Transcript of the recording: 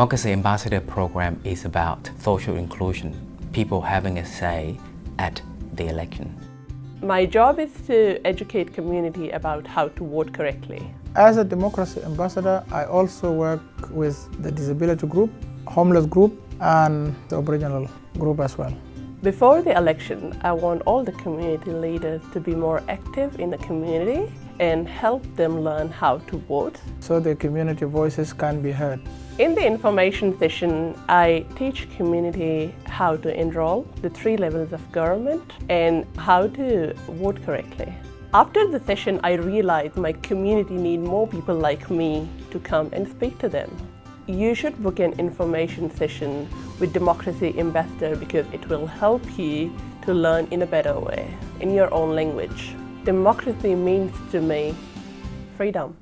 Democracy Ambassador program is about social inclusion, people having a say at the election. My job is to educate community about how to vote correctly. As a democracy ambassador, I also work with the disability group, homeless group and the Aboriginal group as well. Before the election, I want all the community leaders to be more active in the community and help them learn how to vote. So the community voices can be heard. In the information session, I teach community how to enroll, the three levels of government, and how to vote correctly. After the session, I realized my community need more people like me to come and speak to them. You should book an information session with Democracy Ambassador because it will help you to learn in a better way, in your own language. Democracy means to me freedom.